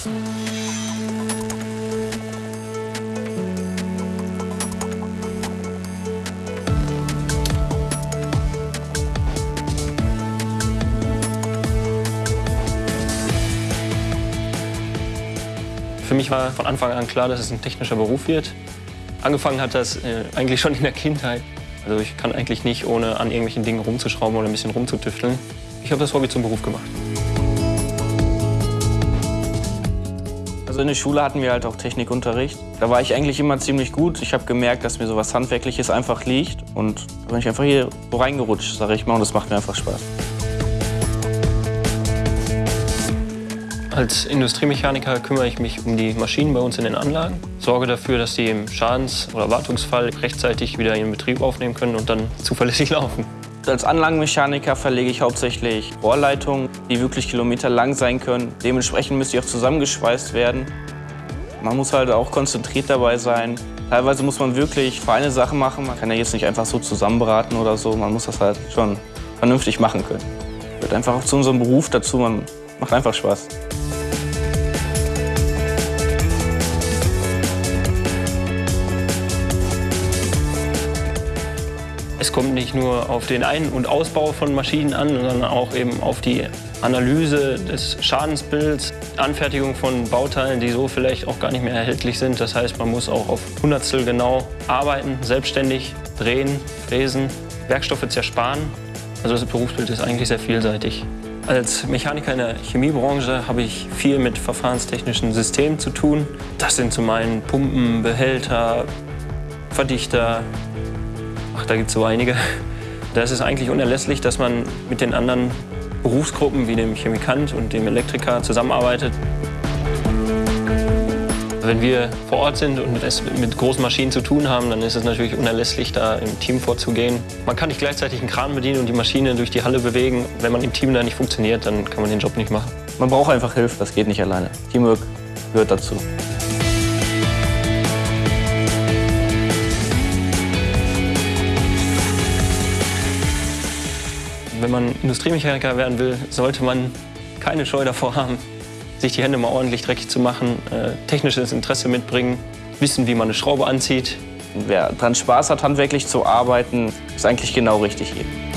Für mich war von Anfang an klar, dass es ein technischer Beruf wird. Angefangen hat das äh, eigentlich schon in der Kindheit. Also ich kann eigentlich nicht, ohne an irgendwelchen Dingen rumzuschrauben oder ein bisschen rumzutüfteln. Ich habe das Hobby zum Beruf gemacht. Also in der Schule hatten wir halt auch Technikunterricht. Da war ich eigentlich immer ziemlich gut. Ich habe gemerkt, dass mir so was Handwerkliches einfach liegt. Und da bin ich einfach hier reingerutscht, sage ich mal. Und das macht mir einfach Spaß. Als Industriemechaniker kümmere ich mich um die Maschinen bei uns in den Anlagen, sorge dafür, dass die im Schadens- oder Wartungsfall rechtzeitig wieder ihren Betrieb aufnehmen können und dann zuverlässig laufen. Als Anlagenmechaniker verlege ich hauptsächlich Rohrleitungen, die wirklich kilometerlang sein können. Dementsprechend müssen die auch zusammengeschweißt werden. Man muss halt auch konzentriert dabei sein. Teilweise muss man wirklich feine Sachen machen. Man kann ja jetzt nicht einfach so zusammenbraten oder so. Man muss das halt schon vernünftig machen können. Gehört einfach auch zu unserem Beruf dazu. Man macht einfach Spaß. Es kommt nicht nur auf den Ein- und Ausbau von Maschinen an, sondern auch eben auf die Analyse des Schadensbilds, Anfertigung von Bauteilen, die so vielleicht auch gar nicht mehr erhältlich sind. Das heißt, man muss auch auf Hundertstel genau arbeiten, selbstständig drehen, fräsen, Werkstoffe zersparen. Also das Berufsbild ist eigentlich sehr vielseitig. Als Mechaniker in der Chemiebranche habe ich viel mit verfahrenstechnischen Systemen zu tun. Das sind zum einen Pumpen, Behälter, Verdichter, Ach, da gibt es so einige. Da ist es eigentlich unerlässlich, dass man mit den anderen Berufsgruppen wie dem Chemikant und dem Elektriker zusammenarbeitet. Wenn wir vor Ort sind und es mit großen Maschinen zu tun haben, dann ist es natürlich unerlässlich, da im Team vorzugehen. Man kann nicht gleichzeitig einen Kran bedienen und die Maschine durch die Halle bewegen. Wenn man im Team da nicht funktioniert, dann kann man den Job nicht machen. Man braucht einfach Hilfe, das geht nicht alleine. Teamwork gehört dazu. Wenn man Industriemechaniker werden will, sollte man keine Scheu davor haben, sich die Hände mal ordentlich dreckig zu machen, äh, technisches Interesse mitbringen, wissen, wie man eine Schraube anzieht. Wer daran Spaß hat, handwerklich zu arbeiten, ist eigentlich genau richtig hier.